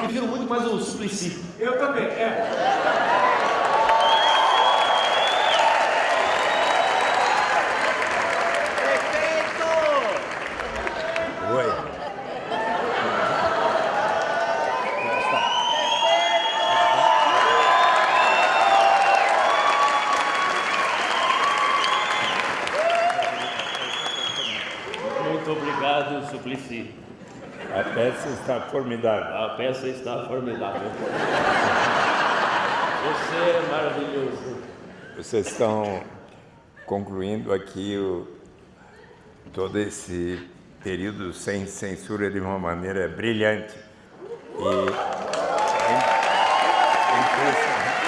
Prefiro muito mais o Suplicy. Eu também, é. Muito obrigado, Suplicy. A peça está formidável. A peça está formidável. Você é maravilhoso. Vocês estão concluindo aqui o, todo esse período sem censura de uma maneira brilhante. E é, impressionante,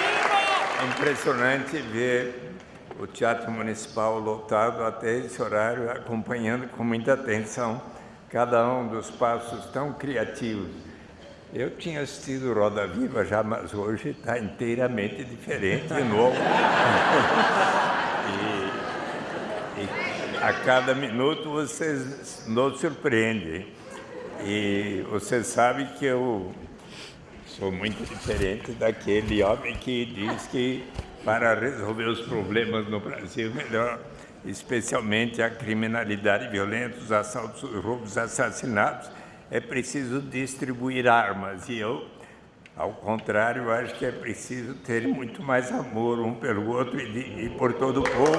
é impressionante ver o Teatro Municipal lotado até esse horário, acompanhando com muita atenção cada um dos passos tão criativos. Eu tinha assistido Roda Viva já, mas hoje está inteiramente diferente de novo. e, e a cada minuto vocês nos surpreendem. E você sabe que eu sou muito diferente daquele homem que diz que para resolver os problemas no Brasil, melhor, especialmente a criminalidade violenta, os assaltos, os roubos, assassinatos, é preciso distribuir armas. E eu, ao contrário, acho que é preciso ter muito mais amor um pelo outro e, e por todo o povo.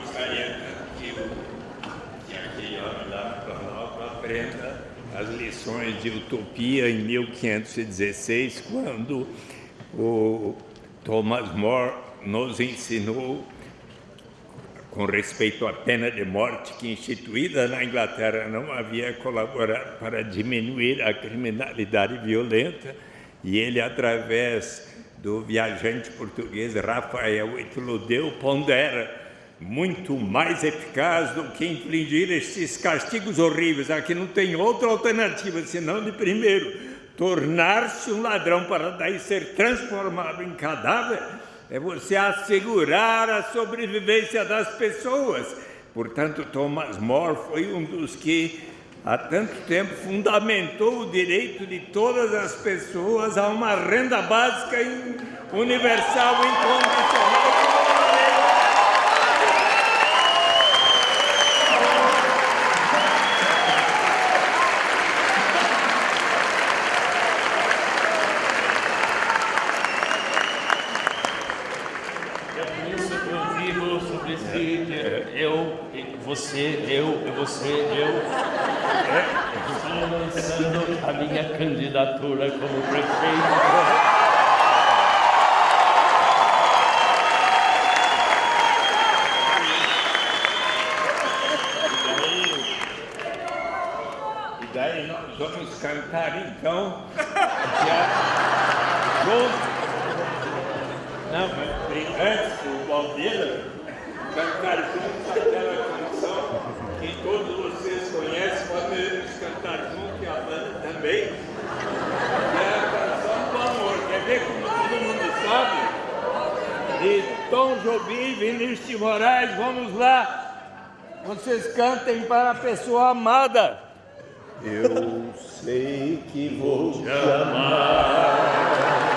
gostaria que, o- que aquele homem lá no Planalto aprenda as lições de utopia em 1516, quando o Thomas More nos ensinou com respeito à pena de morte que instituída na Inglaterra não havia colaborado para diminuir a criminalidade violenta e ele através do viajante português Rafael Itludeu pondera muito mais eficaz do que infligir estes castigos horríveis. Aqui não tem outra alternativa senão de primeiro tornar-se um ladrão para daí ser transformado em cadáver é você assegurar a sobrevivência das pessoas. Portanto, Thomas More foi um dos que há tanto tempo fundamentou o direito de todas as pessoas a uma renda básica universal incondicional. É por isso que eu digo, Suplicy, que eu, e você, eu, e você, eu, estou lançando a minha candidatura como prefeito. Daí nós vamos cantar então já junto. Não, mas antes o Valdeira cantar juntos aquela canção que todos vocês conhecem, podemos cantar junto e a banda também. É a canção do amor. Quer ver como todo mundo sabe? De Tom Jobim Vinícius de Moraes, vamos lá. Vocês cantem para a pessoa amada. Eu sei que vou te Amen.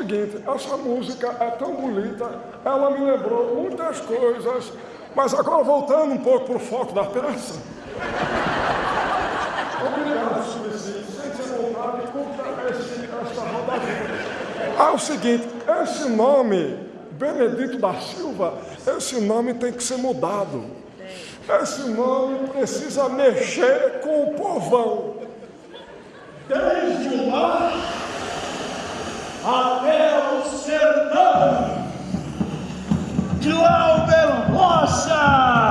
Seguinte, essa música é tão bonita, ela me lembrou muitas coisas, mas agora voltando um pouco para o foco da peça. Obrigado. Sente-se à vontade e curta esse, esta rodadinha. Ah, é o seguinte, esse nome, Benedito da Silva, esse nome tem que ser mudado. Esse nome precisa mexer com o povão. Desde o mar até o sertão. Glauber Rocha!